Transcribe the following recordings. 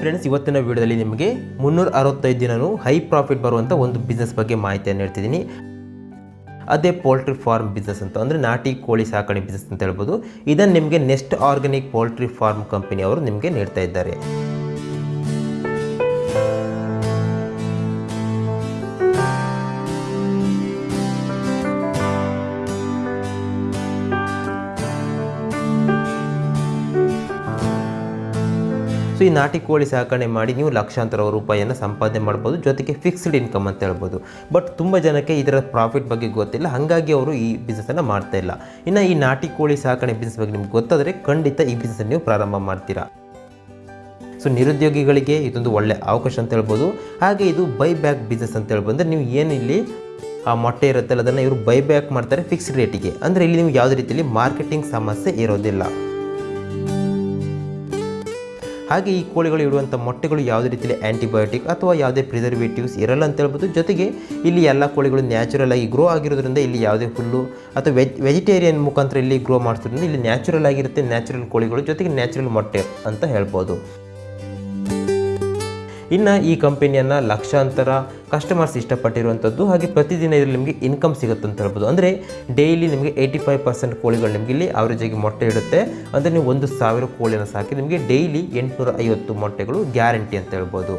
Friends ಇವತ್ತಿನ ವಿಡಿಯೋದಲ್ಲಿ ನಿಮಗೆ ಮುನ್ನೂರ ಅರವತ್ತೈದು ದಿನವೂ ಹೈ ಪ್ರಾಫಿಟ್ ಬರುವಂಥ ಒಂದು ಬಿಸ್ನೆಸ್ ಬಗ್ಗೆ ಮಾಹಿತಿಯನ್ನು ಹೇಳ್ತಿದ್ದೀನಿ. ಅದೇ ಪೋಲ್ಟ್ರಿ ಫಾರ್ಮ್ ಬಿಸ್ನೆಸ್ ಅಂತ, ಅಂದರೆ ನಾಟಿ ಕೋಳಿ ಸಾಕಣೆ ಬಿಸ್ನೆಸ್ ಅಂತ ಹೇಳ್ಬೋದು. ಇದನ್ನು ನಿಮಗೆ ನೆಸ್ಟ್ ಆರ್ಗ್ಯಾನಿಕ್ ಪೋಲ್ಟ್ರಿ ಫಾರ್ಮ್ ಕಂಪನಿಯವರು ನಿಮಗೆ ನೀಡ್ತಾ ಇದ್ದಾರೆ. ಸೊ ಈ ನಾಟಿ ಕೋಳಿ ಸಾಕಣೆ ಮಾಡಿ ನೀವು ಲಕ್ಷಾಂತರ ರೂಪಾಯಿಯನ್ನು ಸಂಪಾದನೆ ಮಾಡ್ಬೋದು, ಜೊತೆಗೆ ಫಿಕ್ಸ್ಡ್ ಇನ್ಕಮ್ ಅಂತ ಹೇಳ್ಬೋದು. ಬಟ್ ತುಂಬ ಜನಕ್ಕೆ ಇದರ ಪ್ರಾಫಿಟ್ ಬಗ್ಗೆ ಗೊತ್ತಿಲ್ಲ, ಹಾಗಾಗಿ ಅವರು ಈ ಬಿಸ್ನೆಸ್ಸನ್ನು ಮಾಡ್ತಾ ಇಲ್ಲ. ಇನ್ನು ಈ ನಾಟಿ ಕೋಳಿ ಸಾಕಣೆ ಬಿಸ್ನೆಸ್ ಬಗ್ಗೆ ನಿಮ್ಗೆ ಗೊತ್ತಾದರೆ ಖಂಡಿತ ಈ ಬಿಸ್ನೆಸ್ ನೀವು ಪ್ರಾರಂಭ ಮಾಡ್ತೀರಾ. ಸೊ ನಿರುದ್ಯೋಗಿಗಳಿಗೆ ಇದೊಂದು ಒಳ್ಳೆ ಅವಕಾಶ ಅಂತ ಹೇಳ್ಬೋದು. ಹಾಗೆ ಇದು ಬೈ ಬ್ಯಾಕ್ ಬಿಸ್ನೆಸ್ ಅಂತ ಹೇಳ್ಬೋದು. ಅಂದರೆ ನೀವು ಏನು ಇಲ್ಲಿ, ಆ ಮೊಟ್ಟೆ ಇರುತ್ತಲ್ಲ, ಅದನ್ನು ಇವರು ಬೈ ಬ್ಯಾಕ್ ಮಾಡ್ತಾರೆ ಫಿಕ್ಸ್ಡ್ ರೇಟಿಗೆ ಅಂದರೆ ಇಲ್ಲಿ ನೀವು ಯಾವುದೇ ರೀತಿಯಲ್ಲಿ ಮಾರ್ಕೆಟಿಂಗ್ ಸಮಸ್ಯೆ ಇರೋದಿಲ್ಲ. ಹಾಗೆ ಈ ಕೋಳಿಗಳು ಇಡುವಂಥ ಮೊಟ್ಟೆಗಳು ಯಾವುದೇ ರೀತಿಯಲ್ಲಿ ಆ್ಯಂಟಿಬಯೋಟಿಕ್ ಅಥವಾ ಯಾವುದೇ ಪ್ರಿಸರ್ವೇಟಿವ್ಸ್ ಇರಲ್ಲ ಅಂತ ಹೇಳ್ಬೋದು. ಜೊತೆಗೆ ಇಲ್ಲಿ ಎಲ್ಲ ಕೋಳಿಗಳು ನ್ಯಾಚುರಲ್ ಆಗಿ ಗ್ರೋ ಆಗಿರೋದ್ರಿಂದ ಇಲ್ಲಿ ಯಾವುದೇ ಹುಲ್ಲು ಅಥವಾ ವೆಜ್ ವೆಜಿಟೇರಿಯನ್ ಮುಖಾಂತರ ಇಲ್ಲಿ ಗ್ರೋ ಮಾಡಿಸೋದ್ರಿಂದ ಇಲ್ಲಿ ನ್ಯಾಚುರಲ್ ಆಗಿರುತ್ತೆ ನ್ಯಾಚುರಲ್ ಕೋಳಿಗಳು ಜೊತೆಗೆ ನ್ಯಾಚುರಲ್ ಮೊಟ್ಟೆ ಅಂತ ಹೇಳ್ಬೋದು. ಇನ್ನು ಈ ಕಂಪನಿಯನ್ನು ಲಕ್ಷಾಂತರ ಕಸ್ಟಮರ್ಸ್ ಇಷ್ಟಪಟ್ಟಿರುವಂಥದ್ದು, ಹಾಗೆ ಪ್ರತಿದಿನ ಇದರಲ್ಲಿ ನಿಮಗೆ ಇನ್ಕಮ್ ಸಿಗುತ್ತೆ ಅಂತ ಹೇಳ್ಬೋದು. ಅಂದರೆ ಡೈಲಿ ನಿಮಗೆ ಏಯ್ಟಿ ಫೈವ್ ಪರ್ಸೆಂಟ್ ಕೋಳಿಗಳು ನಿಮಗೆ ಇಲ್ಲಿ ಆವರೇಜಾಗಿ ಮೊಟ್ಟೆ ಇಡುತ್ತೆ. ಅಂದರೆ ನೀವು ಒಂದು ಸಾವಿರ ಕೋಳಿಯನ್ನು ಸಾಕಿ ನಿಮಗೆ ಡೈಲಿ ಎಂಟುನೂರ ಐವತ್ತು ಮೊಟ್ಟೆಗಳು ಗ್ಯಾರಂಟಿ ಅಂತ ಹೇಳ್ಬೋದು.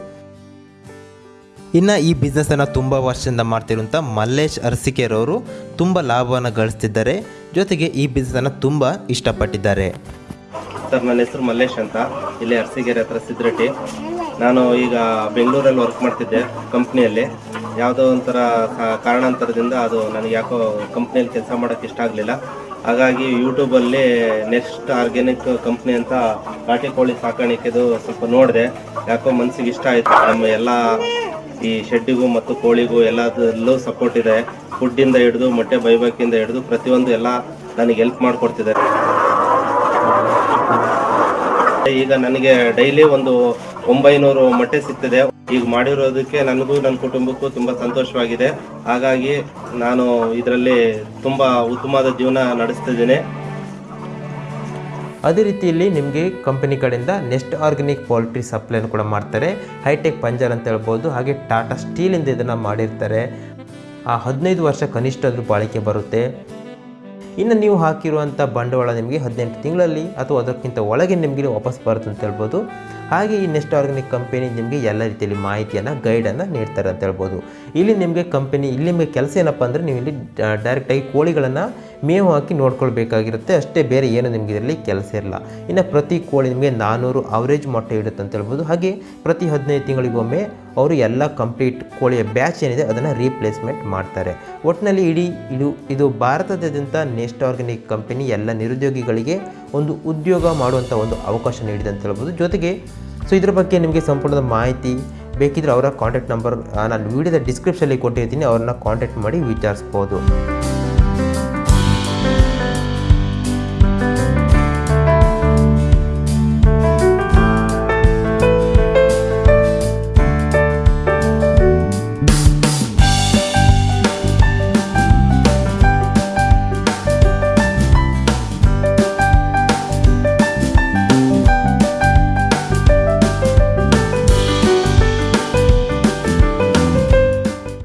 ಇನ್ನು ಈ ಬಿಸ್ನೆಸ್ಸನ್ನು ತುಂಬ ವರ್ಷದಿಂದ ಮಾಡ್ತಿರುವಂಥ ಮಲ್ಲೇಶ್ ಅರಸಿಕೆರವರು ತುಂಬ ಲಾಭವನ್ನು ಗಳಿಸ್ತಿದ್ದಾರೆ. ಜೊತೆಗೆ ಈ ಬಿಸ್ನೆಸ್ಸನ್ನು ತುಂಬ ಇಷ್ಟಪಟ್ಟಿದ್ದಾರೆ. ಸರ್, ನನ್ನ ಹೆಸರು ಮಲ್ಲೇಶ್ ಅಂತ. ಇಲ್ಲಿ ಅರಸಿಗೆರೆ ಹತ್ರ ಸಿದ್ರಟ್ಟಿ ನಾನು ಈಗ ಬೆಂಗಳೂರಲ್ಲಿ ವರ್ಕ್ ಮಾಡ್ತಿದ್ದೆ ಕಂಪ್ನಿಯಲ್ಲಿ ಯಾವುದೋ ಒಂಥರ ಕಾರಣಾಂತರದಿಂದ ಅದು ನನಗೆ ಯಾಕೋ ಕಂಪ್ನಿಯಲ್ಲಿ ಕೆಲಸ ಮಾಡೋಕ್ಕೆ ಇಷ್ಟ ಆಗಲಿಲ್ಲ. ಹಾಗಾಗಿ ಯೂಟ್ಯೂಬಲ್ಲಿ ನೆಕ್ಸ್ಟ್ ಆರ್ಗ್ಯಾನಿಕ್ ಕಂಪ್ನಿ ಅಂತ ನಾಟಿ ಕೋಳಿ ಸಾಕಾಣಿಕೆದು ಸ್ವಲ್ಪ ನೋಡಿದೆ. ಯಾಕೋ ಮನಸ್ಸಿಗೆ ಇಷ್ಟ ಆಯಿತು. ನಮ್ಮ ಎಲ್ಲ ಈ ಶೆಡ್ಡಿಗೂ ಮತ್ತು ಕೋಳಿಗೂ ಎಲ್ಲದರಲ್ಲೂ ಸಪೋರ್ಟ್ ಇದೆ. ಫುಡ್ಡಿಂದ ಹಿಡಿದು, ಮೊಟ್ಟೆ ಬೈಬೇಕಿಂದ ಹಿಡಿದು ಪ್ರತಿಯೊಂದು ಎಲ್ಲ ನನಗೆ ಹೆಲ್ಪ್ ಮಾಡಿಕೊಡ್ತಿದ್ದಾರೆ. ಈಗ ನನಗೆ ಡೈಲಿ ಒಂದು ಒಂಬೈನೂರು ಮೊಟ್ಟೆ ಸಿಗ್ತದೆ. ಈಗ ಮಾಡಿರೋದಕ್ಕೆ ನನಗೂ, ನನ್ನ ಕುಟುಂಬಕ್ಕೂ ತುಂಬಾ ಸಂತೋಷವಾಗಿದೆ. ಹಾಗಾಗಿ ನಾನು ಇದರಲ್ಲಿ ತುಂಬಾ ಉತ್ತಮವಾದ ಜೀವನ ನಡೆಸ್ತಿದ್ದೇನೆ ಅದೇ ರೀತಿಯಲ್ಲಿ ನಿಮಗೆ ಕಂಪನಿ ಕಡೆಯಿಂದ ನೆಸ್ಟ್ ಆರ್ಗ್ಯಾನಿಕ್ ಪೋಲ್ಟ್ರಿ ಸಪ್ಲೈನ ಕೂಡ ಮಾಡ್ತಾರೆ. ಹೈಟೆಕ್ ಪಂಜರ್ ಅಂತ ಹೇಳ್ಬೋದು. ಹಾಗೆ ಟಾಟಾ ಸ್ಟೀಲಿಂದ ಇದನ್ನು ಮಾಡಿರ್ತಾರೆ. ಆ ಹದಿನೈದು ವರ್ಷ ಕನಿಷ್ಠ ಅದ್ರ ಬಾಳಿಕೆ ಬರುತ್ತೆ. ಇನ್ನು ನೀವು ಹಾಕಿರುವಂಥ ಬಂಡವಾಳ ನಿಮಗೆ ಹದಿನೆಂಟು ತಿಂಗಳಲ್ಲಿ ಅಥವಾ ಅದಕ್ಕಿಂತ ಒಳಗೆ ನಿಮಗೆ ವಾಪಸ್ ಬರುತ್ತೆ ಅಂತ ಹೇಳ್ಬೋದು. ಹಾಗೆ ಈ ನೆಸ್ಟ್ ಆರ್ಗ್ಯಾನಿಕ್ ಕಂಪನಿ ನಿಮಗೆ ಎಲ್ಲ ರೀತಿಯಲ್ಲಿ ಮಾಹಿತಿಯನ್ನು, ಗೈಡನ್ನು ನೀಡ್ತಾರೆ ಅಂತ ಹೇಳ್ಬೋದು. ಇಲ್ಲಿ ನಿಮಗೆ ಕಂಪನಿ, ಇಲ್ಲಿ ನಿಮಗೆ ಕೆಲಸ ಏನಪ್ಪ ಅಂದರೆ ನೀವು ಇಲ್ಲಿ ಡೈರೆಕ್ಟಾಗಿ ಕೋಳಿಗಳನ್ನು ಮೇವು ಹಾಕಿ ನೋಡ್ಕೊಳ್ಬೇಕಾಗಿರುತ್ತೆ. ಅಷ್ಟೇ ಬೇರೆ ಏನು ನಿಮಗೆ ಇದರಲ್ಲಿ ಕೆಲಸ ಇರಲ್ಲ ಇನ್ನು ಪ್ರತಿ ಕೋಳಿ ನಿಮಗೆ ನಾನ್ನೂರು ಅವರೇಜ್ ಮೊಟ್ಟೆ ಇಡುತ್ತೆ ಅಂತ ಹೇಳ್ಬೋದು. ಹಾಗೆ ಪ್ರತಿ ಹದಿನೈದು ತಿಂಗಳಿಗೊಮ್ಮೆ ಅವರು ಎಲ್ಲ ಕಂಪ್ಲೀಟ್ ಕೋಳಿಯ ಬ್ಯಾಚ್ ಏನಿದೆ ಅದನ್ನು ರೀಪ್ಲೇಸ್ಮೆಂಟ್ ಮಾಡ್ತಾರೆ. ಒಟ್ಟಿನಲ್ಲಿ ಇಡೀ ಇದು ಇದು ಭಾರತದಾದ್ಯಂತ ನೆಸ್ಟ್ ಆರ್ಗ್ಯಾನಿಕ್ ಕಂಪನಿ ಎಲ್ಲ ನಿರುದ್ಯೋಗಿಗಳಿಗೆ ಒಂದು ಉದ್ಯೋಗ ಮಾಡುವಂಥ ಒಂದು ಅವಕಾಶ ನೀಡಿದೆ ಅಂತ ಹೇಳ್ಬೋದು. ಜೊತೆಗೆ ಸೊ ಇದ್ರ ಬಗ್ಗೆ ನಿಮಗೆ ಸಂಪೂರ್ಣದ ಮಾಹಿತಿ ಬೇಕಿದ್ರೆ ಅವರ ಕಾಂಟ್ಯಾಕ್ಟ್ ನಂಬರ್ ನಾನು ವೀಡಿಯೋದ ಡಿಸ್ಕ್ರಿಪ್ಷನಲ್ಲಿ ಕೊಟ್ಟಿರ್ತೀನಿ, ಅವ್ರನ್ನ ಕಾಂಟ್ಯಾಕ್ಟ್ ಮಾಡಿ ವಿಚಾರಿಸ್ಬೋದು.